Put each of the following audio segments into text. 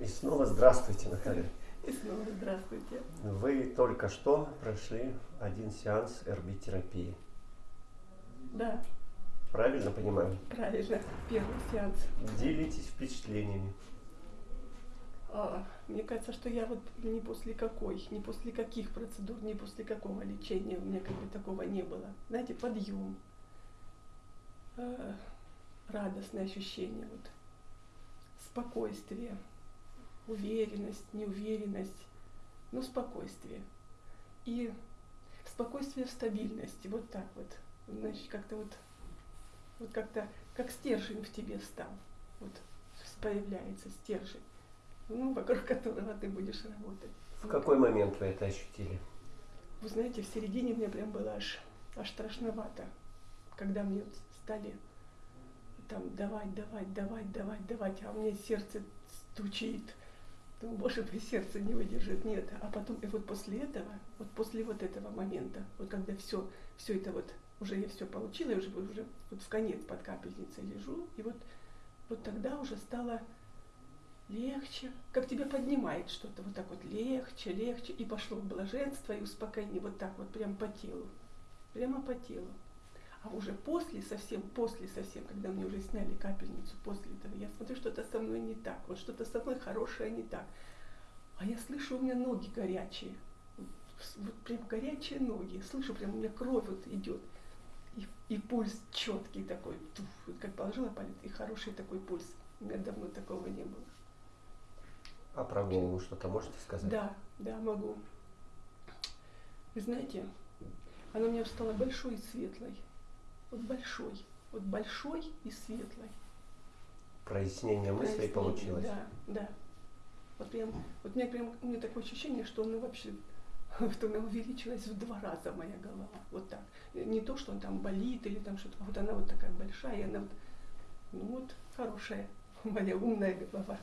И снова здравствуйте, Наталья. И снова здравствуйте. Вы только что прошли один сеанс РБ-терапии. Да, Правильно понимаю? правильно. Первый сеанс. Делитесь впечатлениями. А, мне кажется, что я вот ни после какой, ни после каких процедур, ни после какого лечения у меня как бы такого не было. Знаете, подъем, э, радостное ощущение, вот, спокойствие, уверенность, неуверенность, но спокойствие. И спокойствие в стабильности, вот так вот. Значит, как-то вот, вот как-то, как стержень в тебе стал. Вот появляется стержень, ну, вокруг которого ты будешь работать. В какой момент вы это ощутили? Вы знаете, в середине мне прям было аж, аж страшновато, когда мне вот стали там давать, давать, давать, давать, давать, а у меня сердце стучит. Думаю, боже мой, сердце не выдержит, нет. А потом, и вот после этого, вот после вот этого момента, вот когда все, все это вот, уже я все получила, я уже, уже вот в конец под капельницей лежу, и вот, вот тогда уже стало легче, как тебя поднимает что-то, вот так вот легче, легче, и пошло блаженство и успокоение, вот так вот прям по телу, прямо по телу. А уже после, совсем после совсем, когда мне уже сняли капельницу, после этого, я смотрю, что-то со мной не так, вот что-то со мной хорошее не так. А я слышу, у меня ноги горячие, вот, прям горячие ноги, слышу, прям у меня кровь вот идет. И, и пульс четкий такой, туф, вот как положила палец, и хороший такой пульс. У меня давно такого не было. А про голову что-то можете сказать? Да, да, могу. Вы знаете, она у меня стала большой и светлой. Вот большой, вот большой и светлой. Прояснение мыслей Прояснение, получилось? Да, да. Вот прям, вот у меня прям, у меня такое ощущение, что она вообще, что она увеличилась в два раза моя голова. Вот так. Не то, что он там болит или там что-то, а вот она вот такая большая, и она вот, ну вот, хорошая, моя умная голова.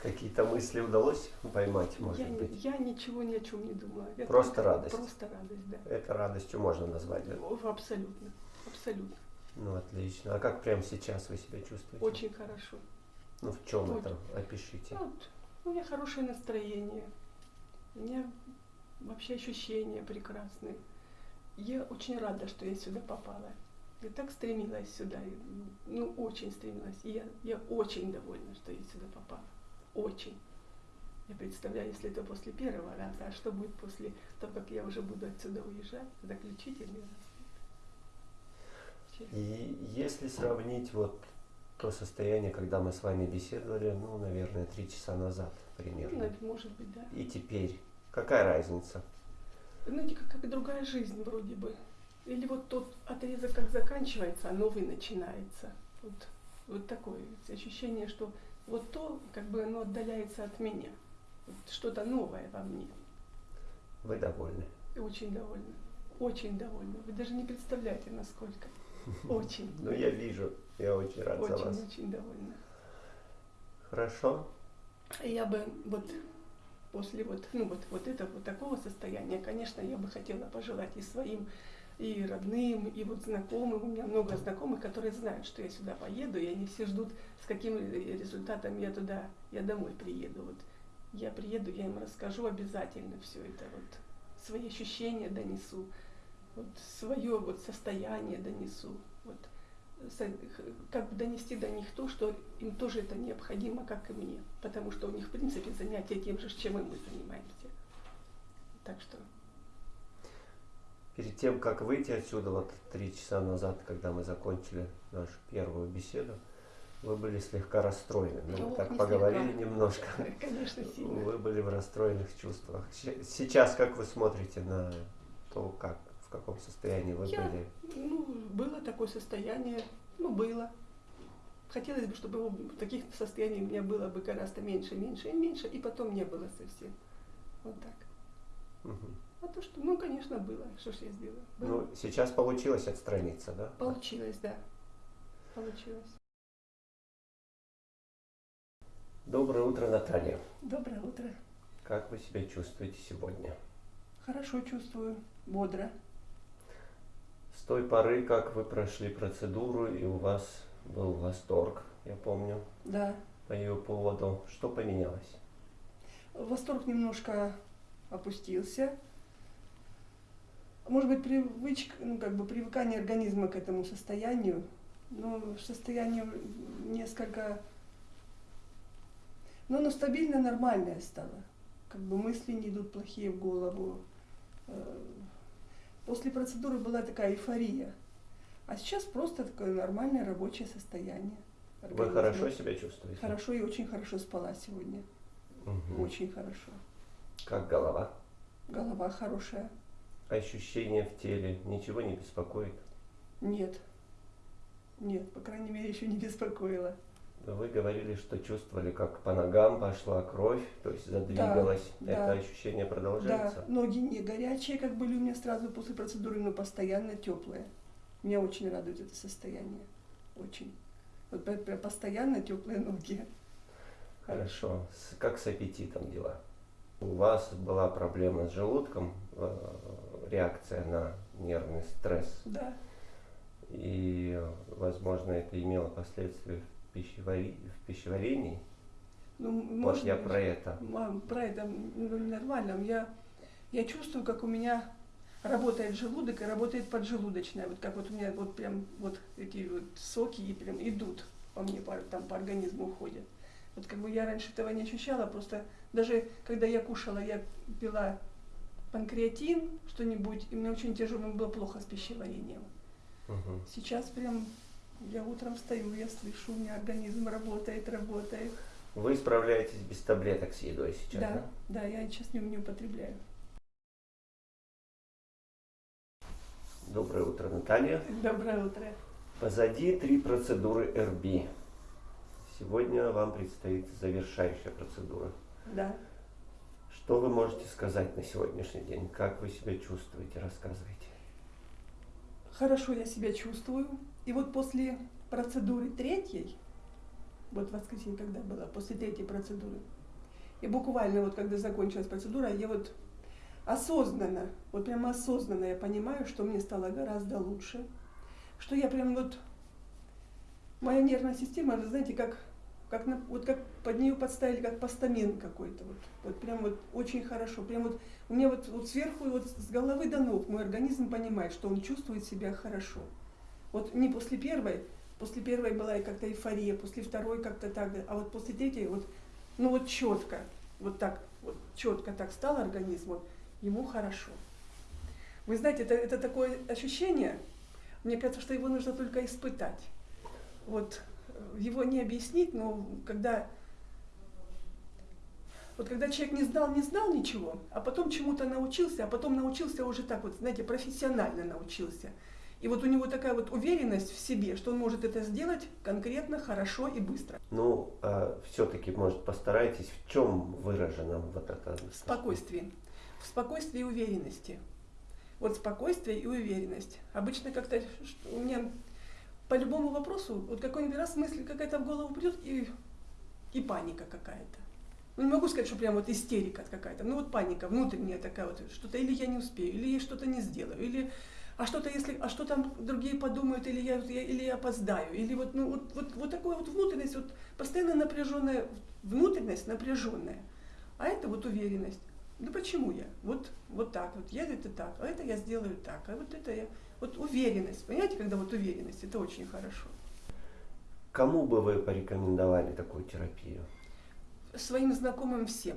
Какие-то мысли удалось поймать, может я, быть? я ничего ни о чем не думала. Я Просто радость. Просто радость, да. Это радостью можно назвать, да? Абсолютно, абсолютно. Ну, отлично. А как прямо сейчас вы себя чувствуете? Очень хорошо. Ну, в чем Очень. это? Опишите. Ну, вот, у меня хорошее настроение, у меня вообще ощущения прекрасные. Я очень рада, что я сюда попала. Я так стремилась сюда, ну, очень стремилась. И я, я очень довольна, что я сюда попала. Очень. Я представляю, если это после первого раза, а что будет после того, как я уже буду отсюда уезжать, заключительный раз. И если сравнить вот то состояние, когда мы с вами беседовали, ну, наверное, три часа назад Ну, примерно, нав- может быть, да. и теперь, какая разница? Знаете, как, как другая жизнь вроде бы. Или вот тот отрезок как заканчивается, а новый начинается. Вот, вот такое ощущение, что вот то, как бы оно отдаляется от меня. Вот что-то новое во мне. Вы довольны? Очень довольна. Очень довольна. Вы даже не представляете, насколько. Очень. Ну, я вижу, я очень рад за вас. Очень-очень довольна. Хорошо? Я бы вот после вот, ну вот, вот этого вот такого состояния, конечно, я бы хотела пожелать и своим, и родным, и вот знакомым. У меня много знакомых, которые знают, что я сюда поеду, и они все ждут, с каким результатом я туда, я домой приеду. Вот я приеду, я им расскажу обязательно все это, вот свои ощущения донесу, вот свое вот состояние донесу. Вот как бы донести до них то, что им тоже это необходимо, как и мне. Потому что у них, в принципе, занятия тем же, чем и мы занимаемся. Так что, Перед тем, как выйти отсюда, вот три часа назад, когда мы закончили нашу первую беседу, вы были слегка расстроены. Мы Ох, так не поговорили слегка. немножко. конечно, сильно. Вы были в расстроенных чувствах. Сейчас как вы смотрите на то, как, в каком состоянии вы Я- были? Ну, было такое состояние, ну, было. Хотелось бы, чтобы его- таких состояний у меня было бы гораздо меньше, меньше и меньше, и потом не было совсем. Вот так. Мгм. А то, что, ну, конечно, было. Что ж я сделала? Было. Ну, сейчас получилось отстраниться, да? Получилось, да. Получилось. Доброе утро, Наталья. Доброе утро. Как вы себя чувствуете сегодня? Хорошо чувствую, бодро. С той поры, как вы прошли процедуру, и у вас был восторг, я помню. Да, по ее поводу. Что поменялось? Восторг немножко опустился. Может быть, привычка, ну, как бы привыкание организма к этому состоянию, но состояние несколько, ну, оно стабильно нормальное стало. Как бы мысли не идут плохие в голову. После процедуры была такая эйфория. А сейчас просто такое нормальное рабочее состояние. Вы организма. хорошо себя чувствуете? Хорошо и очень хорошо спала сегодня. Мгм. Очень хорошо. Как голова? Голова хорошая. Ощущения в теле? Ничего не беспокоит? Нет. Нет, по крайней мере, еще не беспокоило. Вы говорили, что чувствовали, как по ногам пошла кровь, то есть задвигалась. да. Это ощущение продолжается? Да, ноги не горячие, как были у меня сразу после процедуры, но постоянно теплые. Меня очень радует это состояние. Очень. Вот постоянно теплые ноги. Хорошо. Как с аппетитом дела? У вас была проблема с желудком, э, реакция на нервный стресс, Да, и, возможно, это имело последствия пищевари- в пищеварении. ну, Вот может я про это. Мам, про это ну, нормально. Я, я чувствую, как у меня работает желудок и работает поджелудочная. Вот как вот у меня вот прям вот эти вот соки и прям идут по мне, по, там по организму уходят. Вот как бы я раньше этого не ощущала, просто даже когда я кушала, я пила панкреатин, что-нибудь, и мне очень тяжело, мне было плохо с пищеварением. Мгм. Сейчас прям я утром встаю, я слышу, у меня организм работает, работает. Вы справляетесь без таблеток с едой сейчас, Да, да? да, я сейчас не, не употребляю. Доброе утро, Наталья. Доброе утро. Позади три процедуры РБ. Сегодня вам предстоит завершающая процедура. Да. Что вы можете сказать на сегодняшний день? Как вы себя чувствуете? Рассказывайте. Хорошо я себя чувствую. И вот после процедуры третьей, вот в воскресенье, когда была, после третьей процедуры, и буквально вот когда закончилась процедура, я вот осознанно, вот прямо осознанно я понимаю, что мне стало гораздо лучше, что я прям вот, моя нервная система, вы знаете, как, как, на- вот как под нее подставили, как постамент какой-то, вот, вот прям вот очень хорошо, прям вот у меня вот, вот сверху, вот с головы до ног мой организм понимает, что он чувствует себя хорошо. Вот не после первой, после первой была и как-то эйфория, после второй как-то так, а вот после третьей вот, ну вот четко, вот так, вот четко так стал организм, вот, ему хорошо. Вы знаете, это, это такое ощущение, мне кажется, что его нужно только испытать. Вот э, его не объяснить, но когда вот когда человек не знал, не знал ничего, а потом чему-то научился, а потом научился уже так вот, знаете, профессионально научился. И вот у него такая вот уверенность в себе, что он может это сделать конкретно, хорошо и быстро. Ну, все-таки, может, постарайтесь, в чем выражено вот это? В спокойствии. В спокойствии и уверенности. Вот спокойствие и уверенность. Обычно как-то у меня по любому вопросу, вот какой-нибудь раз мысль какая-то в голову придет и, и паника какая-то. Ну, не могу сказать, что прям вот истерика какая-то, ну вот паника внутренняя такая вот, что-то или я не успею, или я что-то не сделаю, или а что-то если, а что там другие подумают, или я, я- или я опоздаю, или вот, ну, вот, вот, вот такая вот внутренность, вот постоянно напряженная, внутренность напряженная, а это вот уверенность. Да почему я? Вот, вот так вот, я это так, а это я сделаю так, а вот это я, вот уверенность, понимаете, когда вот уверенность, это очень хорошо. Кому бы вы порекомендовали такую терапию? Своим знакомым всем.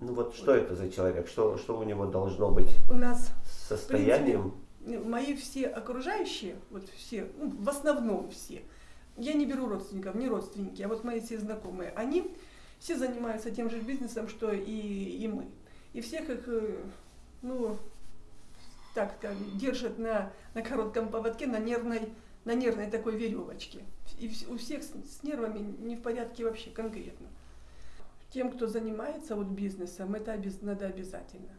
Ну вот что это за человек? Что, что у него должно быть У нас состоянием? Мои все окружающие, вот все, ну, в основном все, я не беру родственников, не родственники, а вот мои все знакомые, они все занимаются тем же бизнесом, что и, и мы. И всех их, э, ну, так как держат на, на коротком поводке, на нервной, на нервной такой веревочке. И у всех с, с нервами не в порядке вообще конкретно. Тем, кто занимается вот бизнесом, это надо обязательно.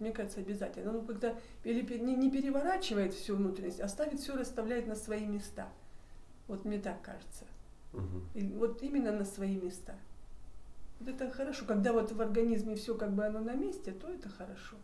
Мне кажется, обязательно. Ну, когда не, переворачивает всю внутренность, а ставит все, расставляет на свои места. Вот мне так кажется. И вот именно на свои места. Вот это хорошо. Когда вот в организме все как бы оно на месте, то это хорошо.